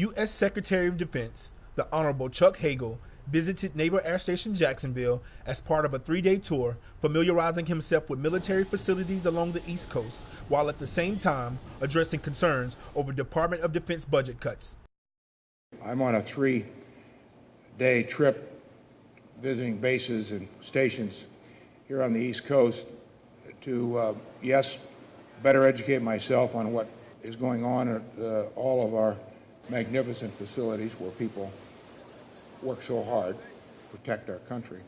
U.S. Secretary of Defense, the Honorable Chuck Hagel, visited Naval Air Station Jacksonville as part of a three day tour, familiarizing himself with military facilities along the East Coast, while at the same time addressing concerns over Department of Defense budget cuts. I'm on a three day trip visiting bases and stations here on the East Coast to, uh, yes, better educate myself on what is going on at uh, all of our magnificent facilities where people work so hard to protect our country.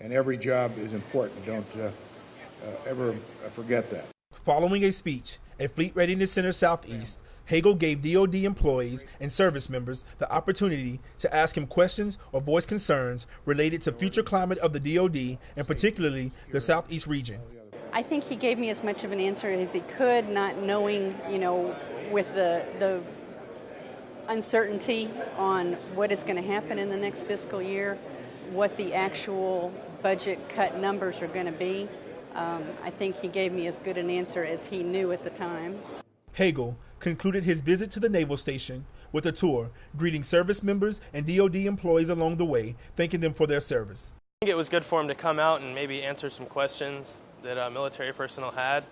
And every job is important. Don't uh, uh, ever forget that. Following a speech at Fleet Readiness Center Southeast, Hagel gave DoD employees and service members the opportunity to ask him questions or voice concerns related to future climate of the DoD and particularly the Southeast region. I think he gave me as much of an answer as he could, not knowing, you know, with the the uncertainty on what is going to happen in the next fiscal year, what the actual budget cut numbers are going to be. Um, I think he gave me as good an answer as he knew at the time. Hagel concluded his visit to the naval station with a tour, greeting service members and DoD employees along the way, thanking them for their service. I think it was good for him to come out and maybe answer some questions that uh, military personnel had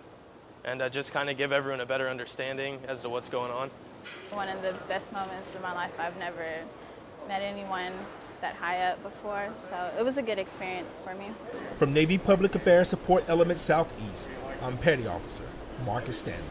and uh, just kind of give everyone a better understanding as to what's going on. One of the best moments of my life. I've never met anyone that high up before, so it was a good experience for me. From Navy Public Affairs Support Element Southeast, I'm Petty Officer Marcus Stanley.